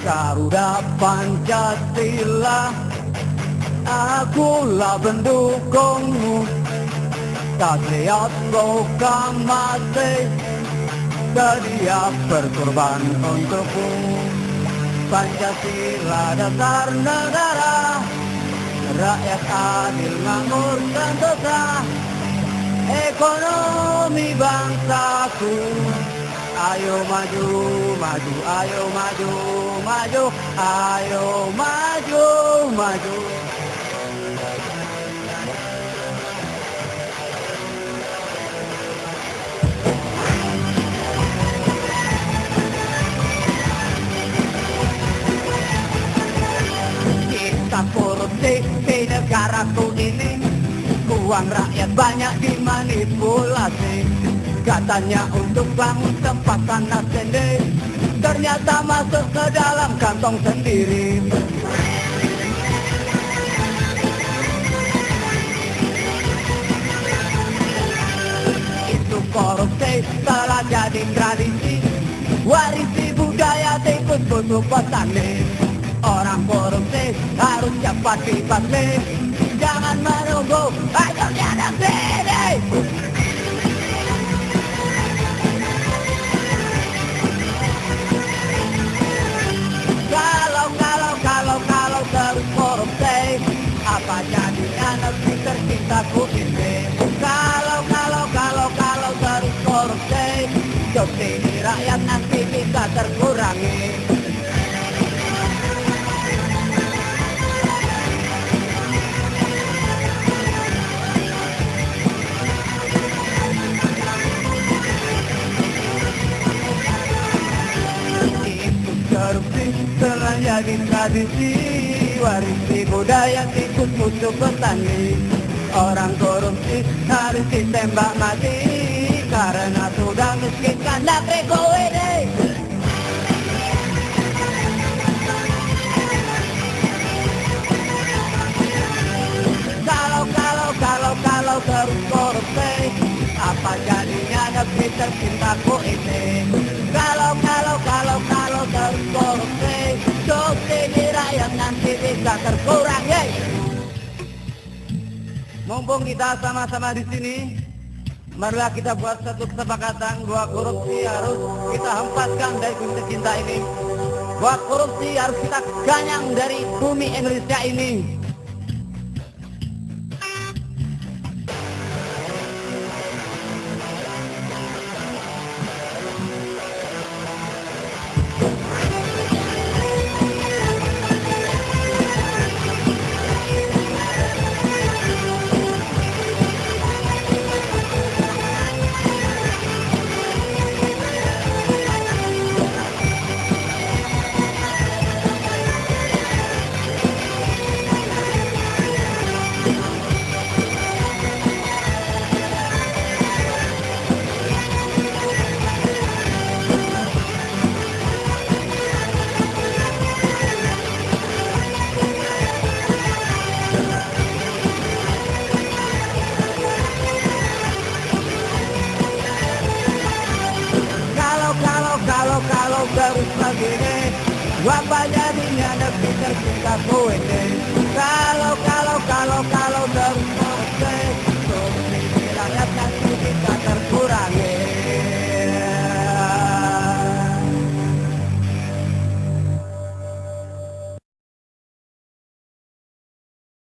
Garuda Pancasila Akulah pendukungmu. Taat proklamasi Sedia berkorban untukmu. Pancasila dasar negara Rakyat adil makmur sentosa Ekonomi bangsaku Ayo maju, maju, ayo maju, maju, ayo maju, maju. Kita korupsi di negaraku ini Uang rakyat banyak dimanipulasi Katanya untuk bangun tempat tanah sendiri Ternyata masuk ke dalam kantong sendiri. Itu korupsi telah jadi tradisi. Warisi budaya tikus busuk petani Orang korupsi harus cepat dibasmi Jangan menunggu akhirnya negeri korupsi Apa jadinya negeri tercintaku ini Kalau, kalau, kalau, kalau terus korupsi Subsidi rakyat nanti bisa terkurangi. Korupsi telah jadi tradisi Warisi budaya tikus musuh petani Orang korupsi harus ditembak mati. Karena sudah miskinkan negeri ini Kalau, kalau, kalau, kalau terus korupsi Apa jadinya negeri tercintaku ini nanti bisa terkurangi Mumpung kita sama-sama di sini Marilah kita buat satu kesepakatan bahwa korupsi harus kita hempaskan dari bumi tercinta ini. Bahwa korupsi harus kita ganyang dari bumi Indonesia ini kalau, kalau terus begini Apa